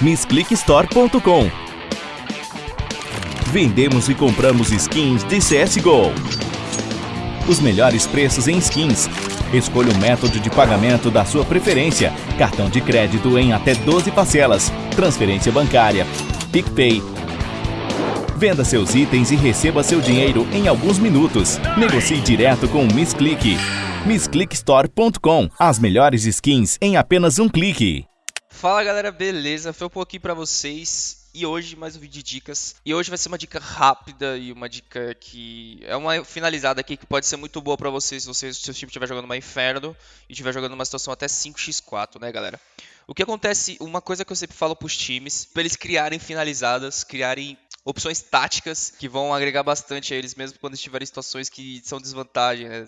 missclickstore.com. Vendemos e compramos skins de CSGO. Os melhores preços em skins. Escolha o método de pagamento da sua preferência. Cartão de crédito em até 12 parcelas. Transferência bancária. PicPay. Venda seus itens e receba seu dinheiro em alguns minutos. Negocie direto com o Miss Click. MissClickStore.com. As melhores skins em apenas um clique. Fala galera, beleza? Um pouquinho pra vocês e hoje mais um vídeo de dicas. E hoje vai ser uma dica rápida e uma dica que é uma finalizada aqui que pode ser muito boa pra vocês se você, seu time estiver jogando uma Inferno e estiver jogando uma situação até 5x4, né galera? O que acontece, uma coisa que eu sempre falo pros times, pra eles criarem finalizadas, criarem opções táticas que vão agregar bastante a eles mesmo quando estiverem em situações que são desvantagem, né?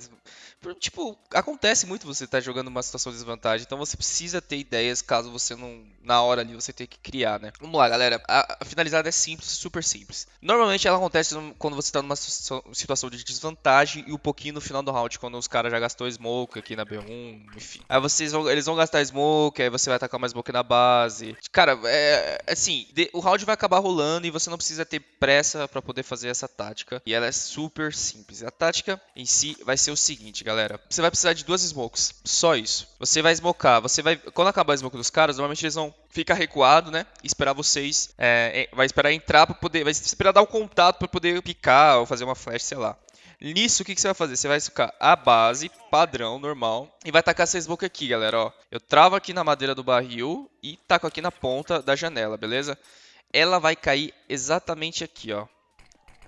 Tipo, acontece muito você estar tá jogando uma situação de desvantagem, então você precisa ter ideias caso você não, na hora ali, você tenha que criar, né? Vamos lá, galera. A, a finalizada é simples, super simples. Normalmente ela acontece quando você está numa situação de desvantagem e um pouquinho no final do round, quando os caras já gastou smoke aqui na B1, enfim. Aí vocês vão, eles vão gastar smoke, aí você vai atacar mais smoke na base. Cara, é assim, de, o round vai acabar rolando e você não precisa ter pressa para poder fazer essa tática. E ela é super simples. A tática em si vai ser o seguinte, galera. Você vai precisar de duas smokes. Só isso. Você vai smocar. Você vai. Quando acabar a smoke dos caras, normalmente eles vão ficar recuado, né? Esperar vocês. É, vai esperar entrar para poder. Vai esperar dar o um contato para poder picar ou fazer uma flash, sei lá. Nisso, o que, que, você vai fazer? Você vai ficar a base, padrão, normal, e vai tacar essa smoke aqui, galera, ó. Eu travo aqui na madeira do barril e taco aqui na ponta da janela, beleza? Ela vai cair exatamente aqui, ó.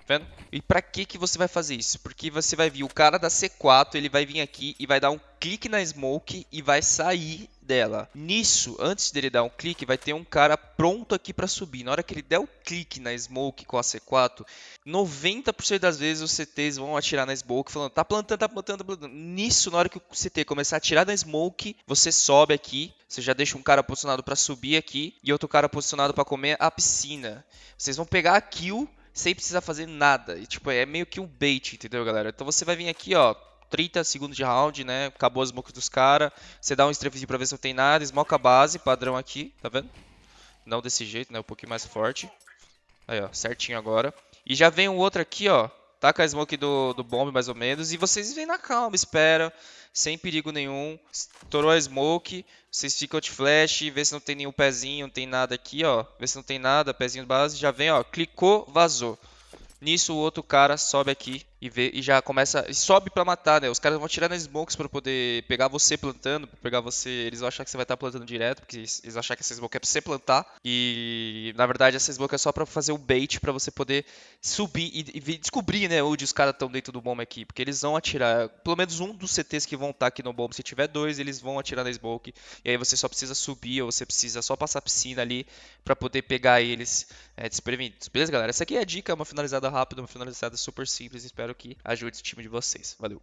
Vendo? E para que que você vai fazer isso? Porque você vai vir o cara da C4, ele vai vir aqui e vai dar um clique na smoke e vai sair dela. Nisso, antes dele dar um clique, vai ter um cara pronto aqui para subir. Na hora que ele der o clique na smoke com a C4, 90% das vezes os CTs vão atirar na smoke falando, tá plantando, tá plantando, tá plantando. Nisso, na hora que o CT começar a atirar na smoke, você sobe aqui, você já deixa um cara posicionado para subir aqui e outro cara posicionado para comer a piscina. Vocês vão pegar a kill sem precisar fazer nada. E, tipo, é meio que um bait, entendeu, galera? Então você vai vir aqui, ó, 30 segundos de round, né? Acabou as smokes dos caras. Você dá um strafezinho pra ver se não tem nada. Smoke a base, padrão aqui, tá vendo? Não desse jeito, né? Um pouquinho mais forte. Aí, ó, certinho agora. E já vem um outro aqui, ó. Taca a smoke do, do bomb, mais ou menos. E vocês vêm na calma, espera. Sem perigo nenhum. Estourou a smoke. Vocês ficam de flash. Vê se não tem nenhum pezinho, não tem nada aqui, ó. Vê se não tem nada, pezinho base. Já vem, ó. Clicou, vazou. Nisso o outro cara sobe aqui e vê e já começa e sobe para matar, né? Os caras vão atirar nas smokes para poder pegar você plantando, pra pegar você, eles vão achar que você vai estar tá plantando direto, porque eles vão achar que essa smoke é para você plantar e na verdade essa smoke é só para fazer o bait para você poder subir e, e descobrir, né, onde os caras estão dentro do bomb aqui, porque eles vão atirar, pelo menos um dos CTs que vão estar tá aqui no bomb, se tiver dois, eles vão atirar na smoke e aí você só precisa subir ou você precisa só passar a piscina ali para poder pegar eles é, desprevenidos. Beleza, galera? Essa aqui é a dica, uma finalizada rápida, uma finalizada super simples, espero espero que ajude o time de vocês. Valeu!